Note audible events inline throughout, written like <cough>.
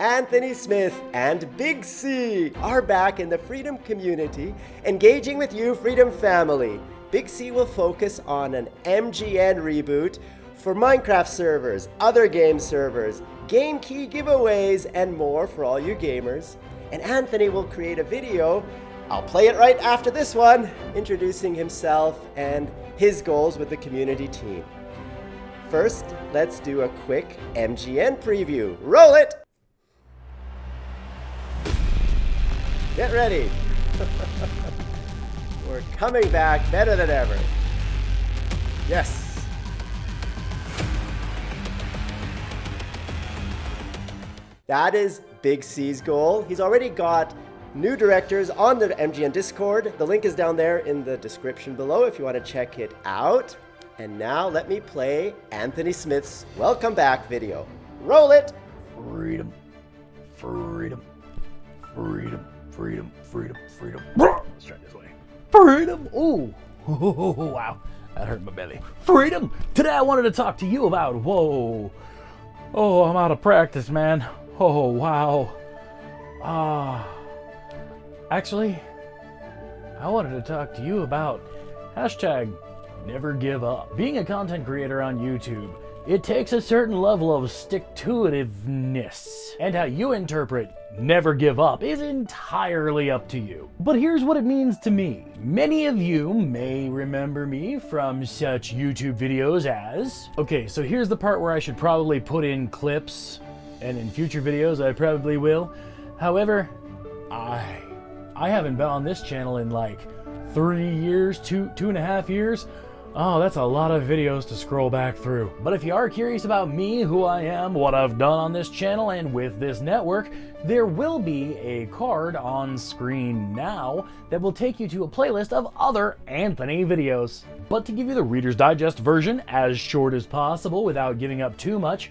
Anthony Smith and Big C are back in the Freedom community, engaging with you, Freedom family. Big C will focus on an MGN reboot for Minecraft servers, other game servers, game key giveaways, and more for all you gamers. And Anthony will create a video, I'll play it right after this one, introducing himself and his goals with the community team. First, let's do a quick MGN preview. Roll it! Get ready. <laughs> We're coming back better than ever. Yes. That is Big C's goal. He's already got new directors on the MGN Discord. The link is down there in the description below if you want to check it out. And now let me play Anthony Smith's welcome back video. Roll it! Freedom. Freedom. Freedom. Freedom. Freedom. Freedom. Let's try this way. Freedom. Ooh. <laughs> wow. That hurt my belly. Freedom. Today I wanted to talk to you about. Whoa. Oh, I'm out of practice, man. Oh, wow. Ah. actually, I wanted to talk to you about hashtag never give up. Being a content creator on YouTube, it takes a certain level of stick-to-itiveness. And how you interpret never give up is entirely up to you. But here's what it means to me. Many of you may remember me from such YouTube videos as... Okay, so here's the part where I should probably put in clips, and in future videos I probably will. However, I... I haven't been on this channel in like three years, two, two and a half years. Oh, that's a lot of videos to scroll back through. But if you are curious about me, who I am, what I've done on this channel and with this network, there will be a card on screen now that will take you to a playlist of other Anthony videos. But to give you the Reader's Digest version as short as possible without giving up too much,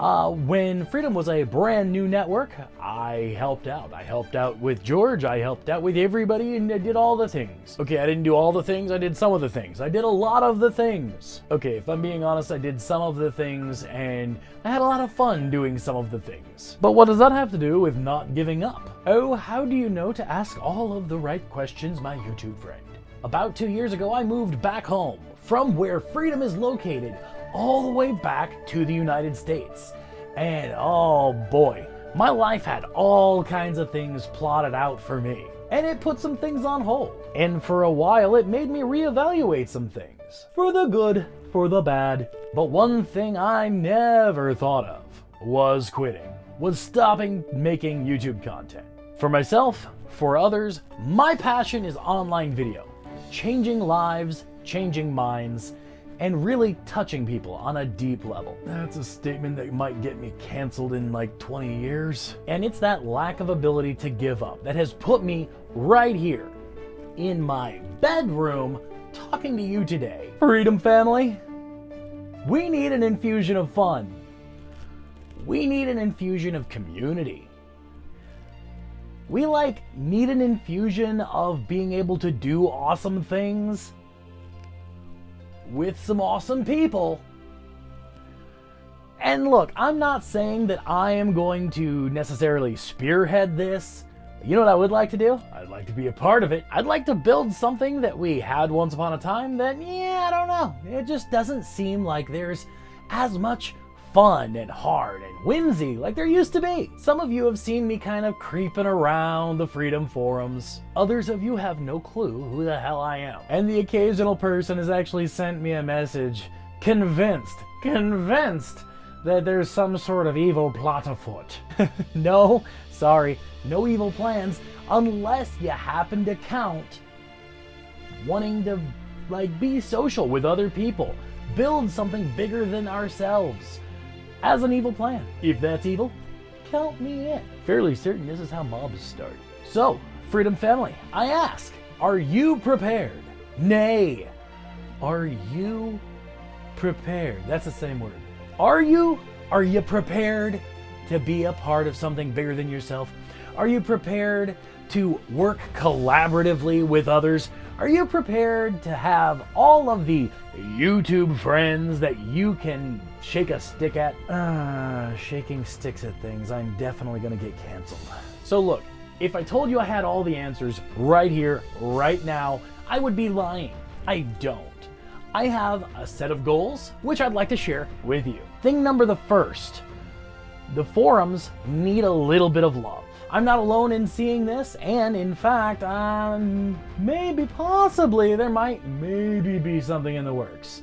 uh, when Freedom was a brand new network, I helped out. I helped out with George, I helped out with everybody, and I did all the things. Okay, I didn't do all the things, I did some of the things. I did a lot of the things. Okay, if I'm being honest, I did some of the things, and I had a lot of fun doing some of the things. But what does that have to do with not giving up? Oh, how do you know to ask all of the right questions, my YouTube friend? About two years ago, I moved back home from where Freedom is located all the way back to the United States. And oh boy, my life had all kinds of things plotted out for me. And it put some things on hold. And for a while, it made me reevaluate some things. For the good, for the bad. But one thing I never thought of was quitting, was stopping making YouTube content. For myself, for others, my passion is online video. Changing lives, changing minds, and really touching people on a deep level. That's a statement that might get me canceled in like 20 years. And it's that lack of ability to give up that has put me right here in my bedroom talking to you today. Freedom family, we need an infusion of fun. We need an infusion of community. We like need an infusion of being able to do awesome things with some awesome people. And look, I'm not saying that I am going to necessarily spearhead this. You know what I would like to do? I'd like to be a part of it. I'd like to build something that we had once upon a time that, yeah, I don't know. It just doesn't seem like there's as much fun and hard and whimsy like there used to be. Some of you have seen me kind of creeping around the Freedom Forums. Others of you have no clue who the hell I am. And the occasional person has actually sent me a message convinced, convinced that there's some sort of evil plot afoot. <laughs> no, sorry, no evil plans unless you happen to count wanting to like be social with other people, build something bigger than ourselves as an evil plan. If that's evil, count me in. Fairly certain this is how mobs start. So, Freedom Family, I ask, are you prepared? Nay, are you prepared? That's the same word. Are you? Are you prepared to be a part of something bigger than yourself? Are you prepared to work collaboratively with others? Are you prepared to have all of the YouTube friends that you can shake a stick at? Uh, shaking sticks at things, I'm definitely gonna get canceled. So look, if I told you I had all the answers right here, right now, I would be lying. I don't. I have a set of goals, which I'd like to share with you. Thing number the first, the forums need a little bit of love. I'm not alone in seeing this, and in fact, um, maybe, possibly, there might maybe be something in the works.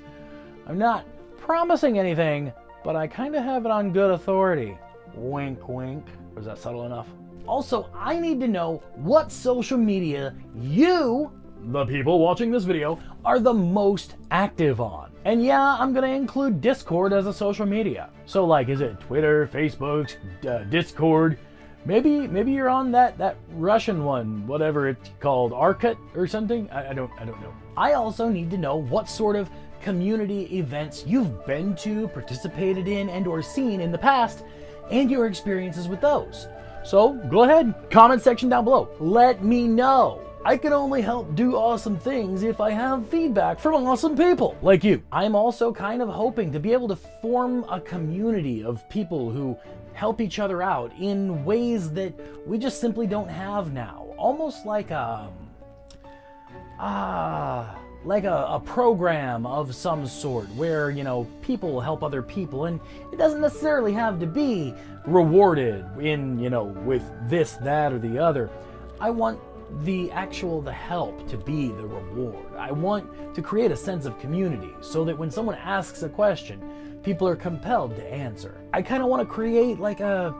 I'm not promising anything, but I kind of have it on good authority. Wink, wink. Was that subtle enough? Also, I need to know what social media you, the people watching this video, are the most active on. And yeah, I'm gonna include Discord as a social media. So like, is it Twitter, Facebook, uh, Discord? Maybe maybe you're on that that Russian one, whatever it's called, Arcut or something. I, I don't I don't know. I also need to know what sort of community events you've been to, participated in, and or seen in the past, and your experiences with those. So go ahead, comment section down below. Let me know. I can only help do awesome things if I have feedback from awesome people like you. I'm also kind of hoping to be able to form a community of people who help each other out in ways that we just simply don't have now. Almost like a, ah, like a, a, program of some sort where, you know, people help other people and it doesn't necessarily have to be rewarded in, you know, with this, that, or the other. I want the actual the help to be the reward. I want to create a sense of community so that when someone asks a question, people are compelled to answer. I kind of want to create like a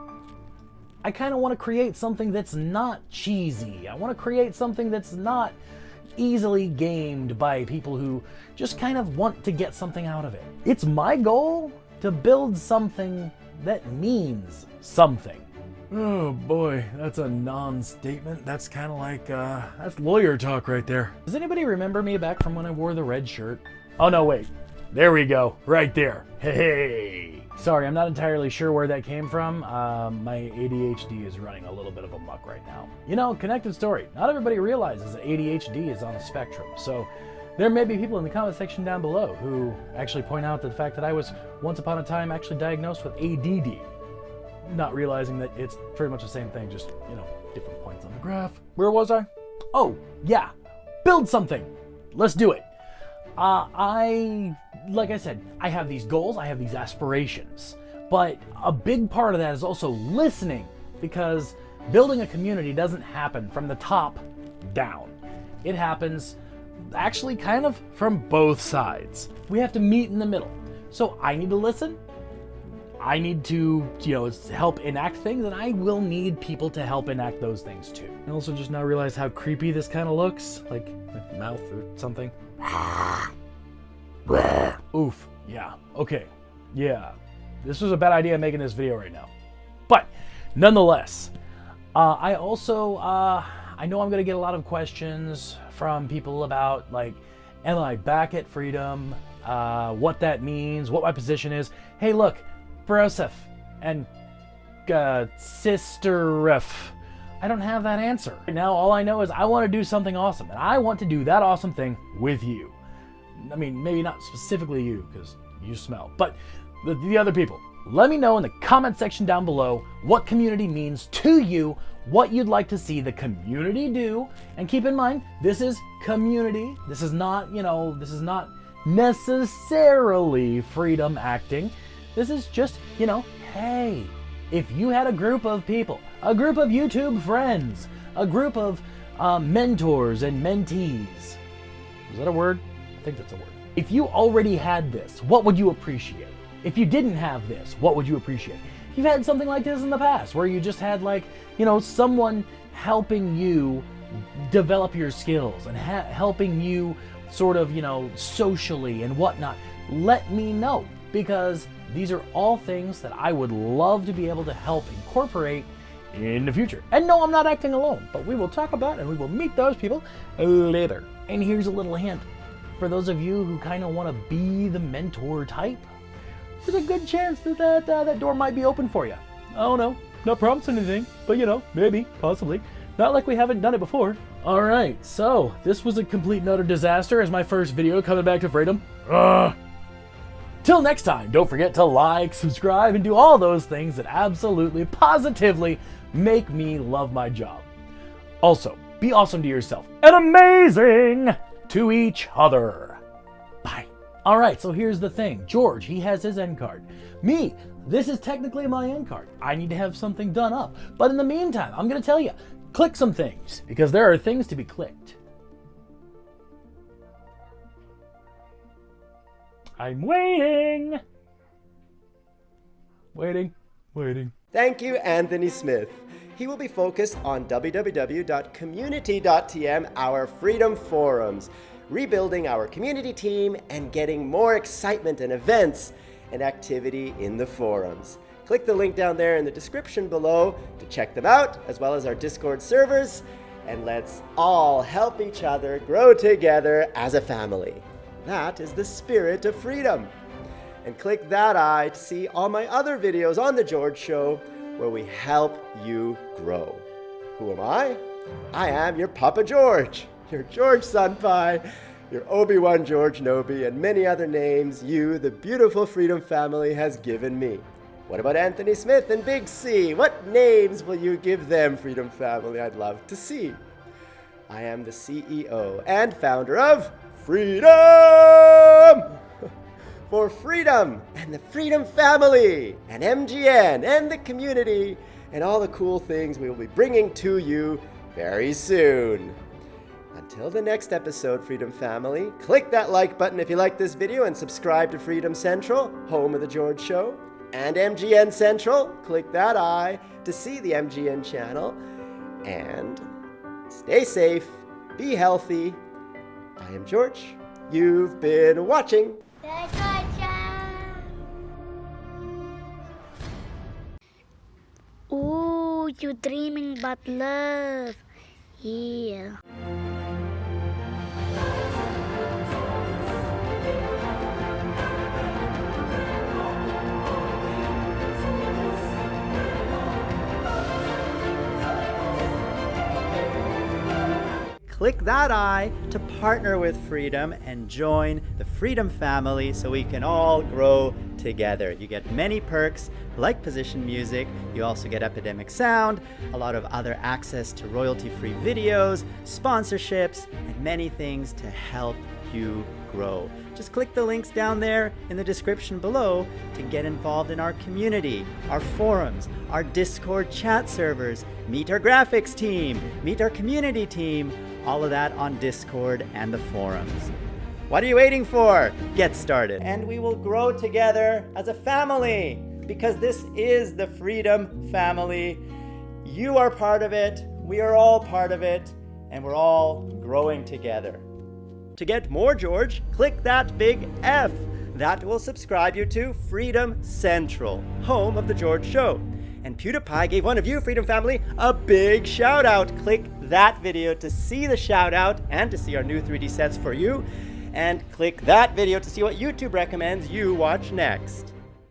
I kind of want to create something that's not cheesy. I want to create something that's not easily gamed by people who just kind of want to get something out of it. It's my goal to build something that means something. Oh boy, that's a non-statement. That's kind of like, uh, that's lawyer talk right there. Does anybody remember me back from when I wore the red shirt? Oh no, wait. There we go, right there. Hey, Sorry, I'm not entirely sure where that came from. Um, my ADHD is running a little bit of a muck right now. You know, connected story. Not everybody realizes that ADHD is on a spectrum. So there may be people in the comment section down below who actually point out the fact that I was once upon a time actually diagnosed with ADD not realizing that it's pretty much the same thing, just, you know, different points on the graph. Where was I? Oh, yeah, build something. Let's do it. Uh, I, like I said, I have these goals, I have these aspirations, but a big part of that is also listening because building a community doesn't happen from the top down. It happens actually kind of from both sides. We have to meet in the middle. So I need to listen, I need to, you know, help enact things, and I will need people to help enact those things too. I also just now realize how creepy this kind of looks, like mouth or something. Oof. Yeah. Okay. Yeah. This was a bad idea making this video right now. But nonetheless, uh, I also, uh, I know I'm going to get a lot of questions from people about, like, am I back at Freedom? Uh, what that means, what my position is. Hey, look, Broseph and uh, Sisterif. I don't have that answer. Now, all I know is I want to do something awesome, and I want to do that awesome thing with you. I mean, maybe not specifically you, because you smell, but the, the other people. Let me know in the comment section down below what community means to you, what you'd like to see the community do, and keep in mind, this is community. This is not, you know, this is not necessarily freedom acting. This is just, you know, hey, if you had a group of people, a group of YouTube friends, a group of uh, mentors and mentees, is that a word? Think that's a word. If you already had this, what would you appreciate? If you didn't have this, what would you appreciate? You've had something like this in the past where you just had like, you know, someone helping you develop your skills and helping you sort of, you know, socially and whatnot. Let me know because these are all things that I would love to be able to help incorporate in the future. And no, I'm not acting alone, but we will talk about and we will meet those people later. And here's a little hint. For those of you who kind of want to be the mentor type, there's a good chance that that, uh, that door might be open for you. I don't know, not promising anything, but you know, maybe, possibly. Not like we haven't done it before. All right, so this was a complete and utter disaster as my first video coming back to freedom. Ugh. Till next time, don't forget to like, subscribe, and do all those things that absolutely, positively make me love my job. Also, be awesome to yourself and amazing to each other. Bye. All right, so here's the thing. George, he has his end card. Me, this is technically my end card. I need to have something done up. But in the meantime, I'm going to tell you, click some things because there are things to be clicked. I'm waiting. Waiting, waiting. Thank you, Anthony Smith. He will be focused on www.community.tm, our freedom forums, rebuilding our community team and getting more excitement and events and activity in the forums. Click the link down there in the description below to check them out, as well as our Discord servers, and let's all help each other grow together as a family. That is the spirit of freedom. And click that eye to see all my other videos on The George Show where we help you grow. Who am I? I am your Papa George, <laughs> your George Senpai, your Obi-Wan George Nobi, and many other names you, the beautiful Freedom family, has given me. What about Anthony Smith and Big C? What names will you give them, Freedom family? I'd love to see. I am the CEO and founder of Freedom! For freedom and the Freedom family and MGN and the community and all the cool things we will be bringing to you very soon. Until the next episode, Freedom Family, click that like button if you like this video and subscribe to Freedom Central, home of The George Show, and MGN Central. Click that eye to see the MGN channel. And stay safe, be healthy, I am George. You've been watching. You dreaming but love. Yeah. click that eye to partner with Freedom and join the Freedom family so we can all grow together. You get many perks like position music, you also get Epidemic Sound, a lot of other access to royalty-free videos, sponsorships, and many things to help you grow. Just click the links down there in the description below to get involved in our community, our forums, our Discord chat servers, meet our graphics team, meet our community team, all of that on Discord and the forums. What are you waiting for? Get started. And we will grow together as a family because this is the Freedom Family. You are part of it, we are all part of it, and we're all growing together. To get more George, click that big F. That will subscribe you to Freedom Central, home of The George Show. And PewDiePie gave one of you, Freedom Family, a big shout out. Click that video to see the shout out and to see our new 3D sets for you. And click that video to see what YouTube recommends you watch next.